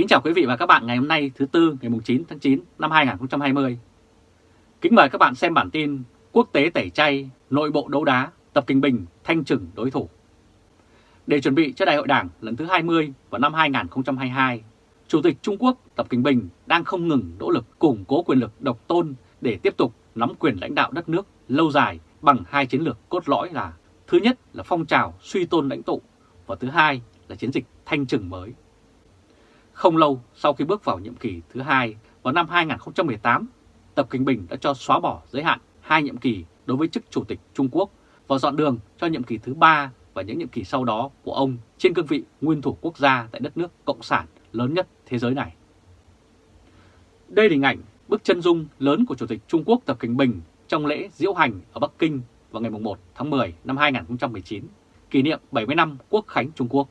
Kính chào quý vị và các bạn ngày hôm nay thứ Tư ngày 9 tháng 9 năm 2020. Kính mời các bạn xem bản tin Quốc tế tẩy chay, nội bộ đấu đá, Tập Kinh Bình thanh trừng đối thủ. Để chuẩn bị cho Đại hội Đảng lần thứ 20 vào năm 2022, Chủ tịch Trung Quốc Tập Kinh Bình đang không ngừng nỗ lực củng cố quyền lực độc tôn để tiếp tục nắm quyền lãnh đạo đất nước lâu dài bằng hai chiến lược cốt lõi là thứ nhất là phong trào suy tôn lãnh tụ và thứ hai là chiến dịch thanh trừng mới. Không lâu sau khi bước vào nhiệm kỳ thứ hai vào năm 2018, Tập Kinh Bình đã cho xóa bỏ giới hạn hai nhiệm kỳ đối với chức Chủ tịch Trung Quốc và dọn đường cho nhiệm kỳ thứ ba và những nhiệm kỳ sau đó của ông trên cương vị nguyên thủ quốc gia tại đất nước Cộng sản lớn nhất thế giới này. Đây là hình ảnh bức chân dung lớn của Chủ tịch Trung Quốc Tập Kinh Bình trong lễ diễu hành ở Bắc Kinh vào ngày 1 tháng 10 năm 2019, kỷ niệm 70 năm Quốc khánh Trung Quốc.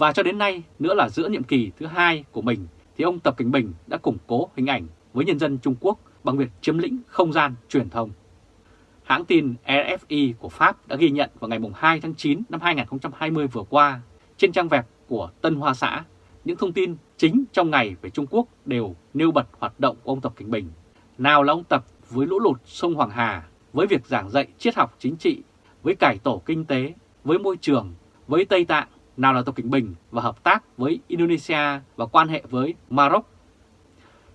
Và cho đến nay nữa là giữa nhiệm kỳ thứ hai của mình thì ông Tập Cảnh Bình đã củng cố hình ảnh với nhân dân Trung Quốc bằng việc chiếm lĩnh không gian truyền thông. Hãng tin RFI của Pháp đã ghi nhận vào ngày 2 tháng 9 năm 2020 vừa qua trên trang web của Tân Hoa Xã những thông tin chính trong ngày về Trung Quốc đều nêu bật hoạt động của ông Tập Cảnh Bình. Nào là ông Tập với lũ lụt sông Hoàng Hà, với việc giảng dạy triết học chính trị, với cải tổ kinh tế, với môi trường, với Tây Tạng, nào là Tập Cảnh Bình và hợp tác với Indonesia và quan hệ với Maroc.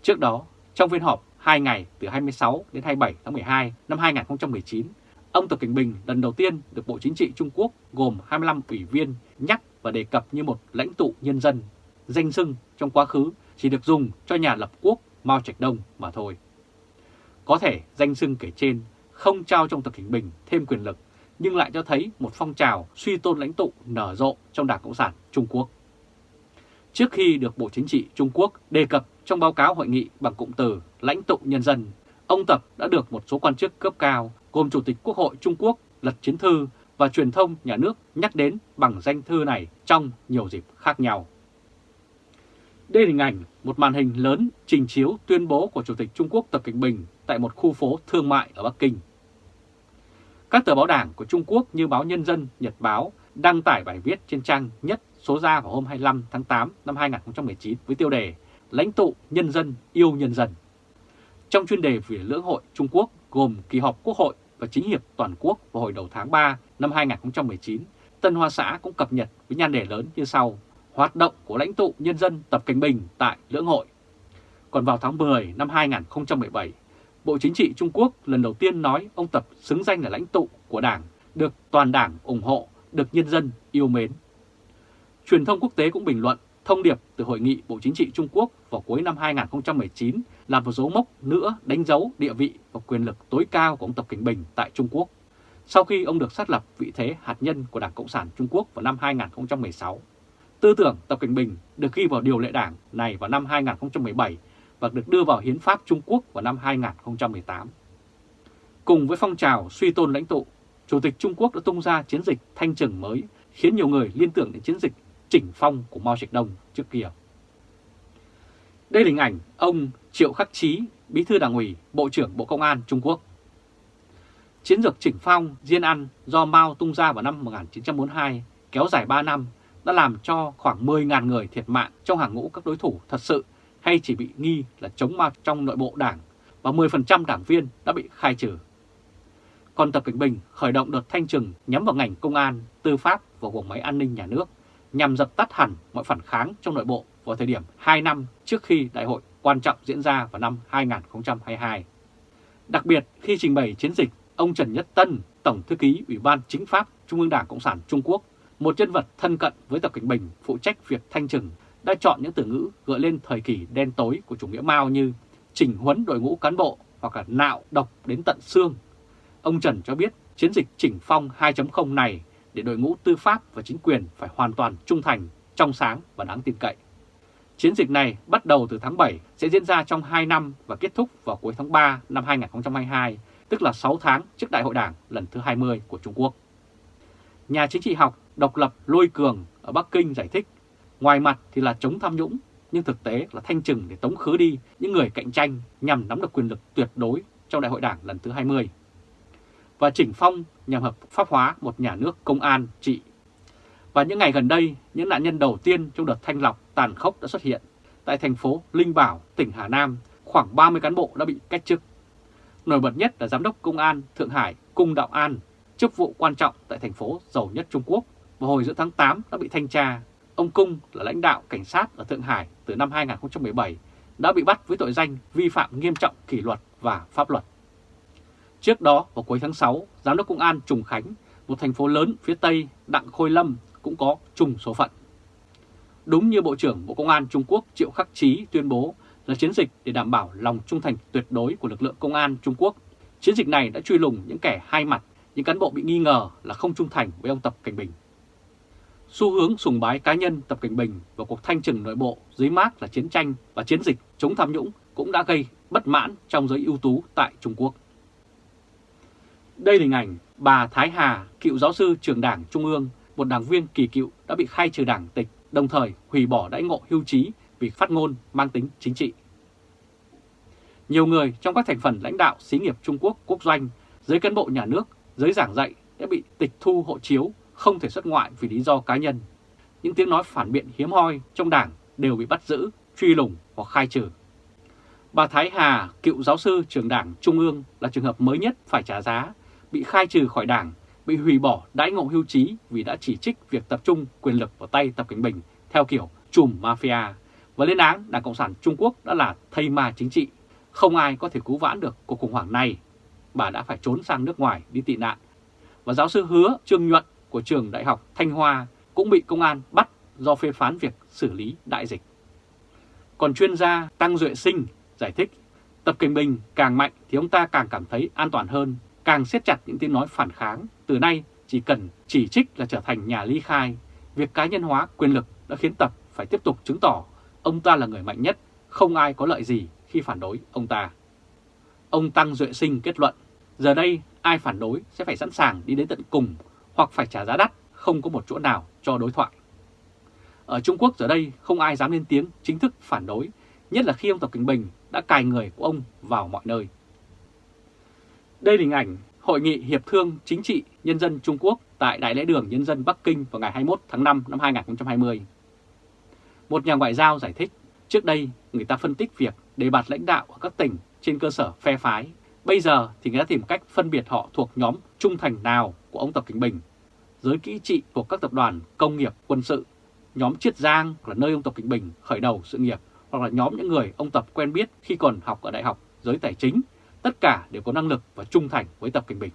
Trước đó, trong phiên họp 2 ngày từ 26 đến 27 tháng 12 năm 2019, ông Tập Cảnh Bình lần đầu tiên được Bộ Chính trị Trung Quốc gồm 25 ủy viên nhắc và đề cập như một lãnh tụ nhân dân, danh xưng trong quá khứ chỉ được dùng cho nhà lập quốc Mao Trạch Đông mà thôi. Có thể danh xưng kể trên không trao trong Tập Cảnh Bình thêm quyền lực nhưng lại cho thấy một phong trào suy tôn lãnh tụ nở rộ trong Đảng Cộng sản Trung Quốc. Trước khi được Bộ Chính trị Trung Quốc đề cập trong báo cáo hội nghị bằng cụm từ lãnh tụ nhân dân, ông Tập đã được một số quan chức cấp cao gồm Chủ tịch Quốc hội Trung Quốc Lật Chiến Thư và truyền thông nhà nước nhắc đến bằng danh thư này trong nhiều dịp khác nhau. Đây là hình ảnh một màn hình lớn trình chiếu tuyên bố của Chủ tịch Trung Quốc Tập Cảnh Bình tại một khu phố thương mại ở Bắc Kinh. Các tờ báo đảng của Trung Quốc như báo Nhân dân, Nhật báo đăng tải bài viết trên trang nhất số ra vào hôm 25 tháng 8 năm 2019 với tiêu đề Lãnh tụ nhân dân yêu nhân dân. Trong chuyên đề về lưỡng hội Trung Quốc gồm kỳ họp Quốc hội và chính hiệp toàn quốc vào hồi đầu tháng 3 năm 2019, Tân Hoa Xã cũng cập nhật với nhan đề lớn như sau. Hoạt động của lãnh tụ nhân dân Tập Cảnh Bình tại lưỡng hội. Còn vào tháng 10 năm 2017, Bộ Chính trị Trung Quốc lần đầu tiên nói ông Tập xứng danh là lãnh tụ của Đảng, được toàn Đảng ủng hộ, được nhân dân yêu mến. Truyền thông quốc tế cũng bình luận thông điệp từ Hội nghị Bộ Chính trị Trung Quốc vào cuối năm 2019 là một dấu mốc nữa đánh dấu địa vị và quyền lực tối cao của ông Tập Cảnh Bình tại Trung Quốc, sau khi ông được xác lập vị thế hạt nhân của Đảng Cộng sản Trung Quốc vào năm 2016. Tư tưởng Tập Cảnh Bình được ghi vào điều lệ đảng này vào năm 2017 và được đưa vào Hiến pháp Trung Quốc vào năm 2018. Cùng với phong trào suy tôn lãnh tụ, Chủ tịch Trung Quốc đã tung ra chiến dịch thanh trừng mới khiến nhiều người liên tưởng đến chiến dịch chỉnh phong của Mao Trạch Đông trước kia. Đây là hình ảnh ông Triệu Khắc Chí, Bí thư Đảng ủy, Bộ trưởng Bộ Công an Trung Quốc. Chiến lược chỉnh phong Diên Ăn do Mao tung ra vào năm 1942 kéo dài 3 năm đã làm cho khoảng 10.000 người thiệt mạng trong hàng ngũ các đối thủ thật sự hay chỉ bị nghi là chống ma trong nội bộ đảng và 10% đảng viên đã bị khai trừ. Còn Tập Cảnh Bình khởi động đợt thanh trừng nhắm vào ngành công an, tư pháp và bộ máy an ninh nhà nước nhằm dập tắt hẳn mọi phản kháng trong nội bộ vào thời điểm 2 năm trước khi đại hội quan trọng diễn ra vào năm 2022. Đặc biệt khi trình bày chiến dịch, ông Trần Nhất Tân, Tổng Thư ký Ủy ban Chính pháp Trung ương Đảng Cộng sản Trung Quốc, một nhân vật thân cận với Tập Cảnh Bình phụ trách việc thanh trừng đã chọn những từ ngữ gợi lên thời kỳ đen tối của chủ nghĩa Mao như chỉnh huấn đội ngũ cán bộ hoặc là nạo độc đến tận xương. Ông Trần cho biết chiến dịch chỉnh phong 2.0 này để đội ngũ tư pháp và chính quyền phải hoàn toàn trung thành, trong sáng và đáng tin cậy. Chiến dịch này bắt đầu từ tháng 7 sẽ diễn ra trong 2 năm và kết thúc vào cuối tháng 3 năm 2022, tức là 6 tháng trước Đại hội Đảng lần thứ 20 của Trung Quốc. Nhà chính trị học độc lập Lôi Cường ở Bắc Kinh giải thích Ngoài mặt thì là chống tham nhũng, nhưng thực tế là thanh trừng để tống khứ đi những người cạnh tranh nhằm nắm được quyền lực tuyệt đối trong đại hội đảng lần thứ 20. Và chỉnh phong nhằm hợp pháp hóa một nhà nước công an trị. Và những ngày gần đây, những nạn nhân đầu tiên trong đợt thanh lọc tàn khốc đã xuất hiện. Tại thành phố Linh Bảo, tỉnh Hà Nam, khoảng 30 cán bộ đã bị cách chức. Nổi bật nhất là Giám đốc Công an Thượng Hải Cung Đạo An, chức vụ quan trọng tại thành phố giàu nhất Trung Quốc, và hồi giữa tháng 8 đã bị thanh tra. Ông Cung là lãnh đạo cảnh sát ở Thượng Hải từ năm 2017, đã bị bắt với tội danh vi phạm nghiêm trọng kỷ luật và pháp luật. Trước đó, vào cuối tháng 6, Giám đốc Công an Trùng Khánh, một thành phố lớn phía Tây Đặng Khôi Lâm cũng có trùng số phận. Đúng như Bộ trưởng Bộ Công an Trung Quốc Triệu Khắc Chí tuyên bố là chiến dịch để đảm bảo lòng trung thành tuyệt đối của lực lượng công an Trung Quốc. Chiến dịch này đã truy lùng những kẻ hai mặt, những cán bộ bị nghi ngờ là không trung thành với ông Tập Cảnh Bình. Xu hướng sùng bái cá nhân Tập Cảnh Bình và cuộc thanh trừng nội bộ dưới mát là chiến tranh và chiến dịch chống tham nhũng cũng đã gây bất mãn trong giới ưu tú tại Trung Quốc. Đây là hình ảnh bà Thái Hà, cựu giáo sư trường đảng Trung ương, một đảng viên kỳ cựu đã bị khai trừ đảng tịch, đồng thời hủy bỏ đãi ngộ hưu trí vì phát ngôn mang tính chính trị. Nhiều người trong các thành phần lãnh đạo xí nghiệp Trung Quốc quốc doanh, giới cán bộ nhà nước, giới giảng dạy đã bị tịch thu hộ chiếu, không thể xuất ngoại vì lý do cá nhân. Những tiếng nói phản biện hiếm hoi trong đảng đều bị bắt giữ, truy lùng hoặc khai trừ. Bà Thái Hà, cựu giáo sư trường đảng Trung ương là trường hợp mới nhất phải trả giá, bị khai trừ khỏi đảng, bị hủy bỏ đãi ngộ hưu trí vì đã chỉ trích việc tập trung quyền lực vào tay Tập Cảnh Bình theo kiểu chùm mafia và lên án Đảng Cộng sản Trung Quốc đã là thây ma chính trị. Không ai có thể cứu vãn được cuộc khủng hoảng này. Bà đã phải trốn sang nước ngoài đi tị nạn. Và giáo sư hứa Trương Nhuận của trường Đại học Thanh Hoa cũng bị công an bắt do phê phán việc xử lý đại dịch. Còn chuyên gia Tăng Duệ Sinh giải thích, Tập Kinh Bình càng mạnh thì ông ta càng cảm thấy an toàn hơn, càng siết chặt những tiếng nói phản kháng. Từ nay chỉ cần chỉ trích là trở thành nhà ly khai. Việc cá nhân hóa quyền lực đã khiến Tập phải tiếp tục chứng tỏ ông ta là người mạnh nhất, không ai có lợi gì khi phản đối ông ta. Ông Tăng Duệ Sinh kết luận, giờ đây ai phản đối sẽ phải sẵn sàng đi đến tận cùng hoặc phải trả giá đắt, không có một chỗ nào cho đối thoại. Ở Trung Quốc giờ đây không ai dám lên tiếng chính thức phản đối, nhất là khi ông Tập Cảnh Bình đã cài người của ông vào mọi nơi. Đây là hình ảnh Hội nghị Hiệp thương Chính trị Nhân dân Trung Quốc tại Đại lễ đường Nhân dân Bắc Kinh vào ngày 21 tháng 5 năm 2020. Một nhà ngoại giao giải thích, trước đây người ta phân tích việc đề bạt lãnh đạo ở các tỉnh trên cơ sở phe phái. Bây giờ thì người ta tìm cách phân biệt họ thuộc nhóm trung thành nào của ông Tập Cảnh Bình. Giới kỹ trị thuộc các tập đoàn công nghiệp quân sự, nhóm Chiết Giang là nơi ông Tập Cảnh Bình khởi đầu sự nghiệp, hoặc là nhóm những người ông Tập quen biết khi còn học ở đại học, giới tài chính, tất cả đều có năng lực và trung thành với Tập Cảnh Bình.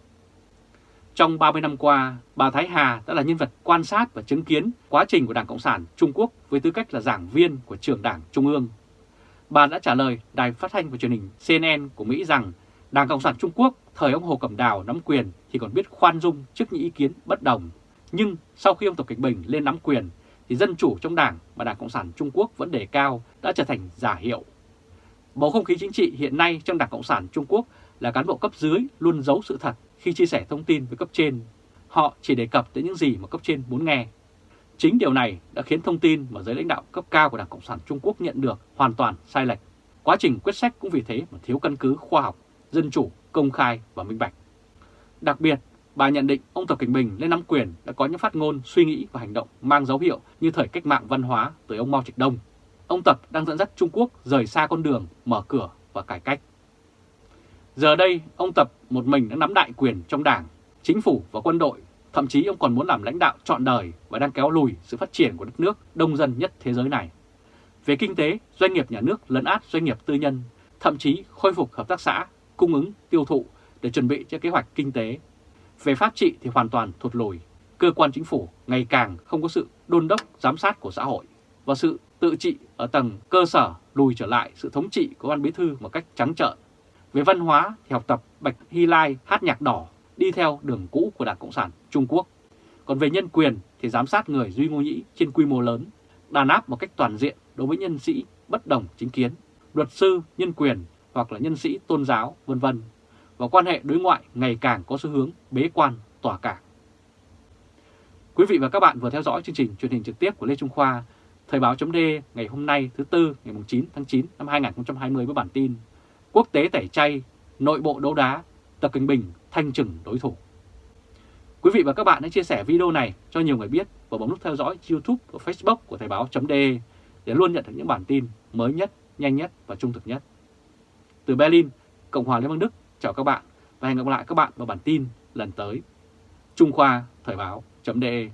Trong 30 năm qua, bà Thái Hà đã là nhân vật quan sát và chứng kiến quá trình của Đảng Cộng sản Trung Quốc với tư cách là giảng viên của trường Đảng Trung ương. Bà đã trả lời đài phát thanh và truyền hình CNN của Mỹ rằng Đảng Cộng sản Trung Quốc thời ông Hồ Cẩm Đào nắm quyền thì còn biết khoan dung trước những ý kiến bất đồng. Nhưng sau khi ông Tập kịch Bình lên nắm quyền thì dân chủ trong đảng và Đảng Cộng sản Trung Quốc vẫn đề cao đã trở thành giả hiệu. Bầu không khí chính trị hiện nay trong Đảng Cộng sản Trung Quốc là cán bộ cấp dưới luôn giấu sự thật khi chia sẻ thông tin với cấp trên. Họ chỉ đề cập tới những gì mà cấp trên muốn nghe. Chính điều này đã khiến thông tin mà giới lãnh đạo cấp cao của Đảng Cộng sản Trung Quốc nhận được hoàn toàn sai lệch. Quá trình quyết sách cũng vì thế mà thiếu căn cứ khoa học, dân chủ, công khai và minh bạch. Đặc biệt, bà nhận định ông Tập Cảnh Bình lên nắm quyền đã có những phát ngôn, suy nghĩ và hành động mang dấu hiệu như thời cách mạng văn hóa tới ông Mao Trạch Đông. Ông Tập đang dẫn dắt Trung Quốc rời xa con đường, mở cửa và cải cách. Giờ đây, ông Tập một mình đã nắm đại quyền trong đảng, chính phủ và quân đội, thậm chí ông còn muốn làm lãnh đạo trọn đời và đang kéo lùi sự phát triển của đất nước đông dân nhất thế giới này. Về kinh tế, doanh nghiệp nhà nước lấn át doanh nghiệp tư nhân, thậm chí khôi phục hợp tác xã, cung ứng, tiêu thụ để chuẩn bị cho kế hoạch kinh tế. Về pháp trị thì hoàn toàn thụt lùi, cơ quan chính phủ ngày càng không có sự đôn đốc giám sát của xã hội và sự tự trị ở tầng cơ sở lùi trở lại sự thống trị của ban bí thư một cách trắng trợn về văn hóa thì học tập Bạch Hy Lai hát nhạc đỏ đi theo đường cũ của Đảng Cộng sản Trung Quốc. Còn về nhân quyền thì giám sát người Duy Ngô Nhĩ trên quy mô lớn, đàn áp một cách toàn diện đối với nhân sĩ bất đồng chính kiến, luật sư, nhân quyền hoặc là nhân sĩ tôn giáo, vân vân và quan hệ đối ngoại ngày càng có xu hướng bế quan tỏa cảng. Quý vị và các bạn vừa theo dõi chương trình truyền hình trực tiếp của Lê Trung Khoa, Thời báo chấm ngày hôm nay thứ Tư ngày 9 tháng 9 năm 2020 với bản tin quốc tế tẩy chay, nội bộ đấu đá, Tập Kinh Bình thanh trừng đối thủ. Quý vị và các bạn hãy chia sẻ video này cho nhiều người biết và bấm nút theo dõi YouTube và Facebook của Thời báo chấm để luôn nhận được những bản tin mới nhất, nhanh nhất và trung thực nhất. Từ Berlin, Cộng hòa Liên bang Đức, chào các bạn và hẹn gặp lại các bạn vào bản tin lần tới. Trung Khoa Thời báo.de